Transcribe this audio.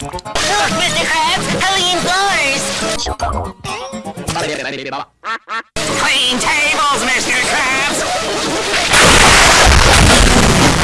Look, Mr. Krabs! Halloween floors!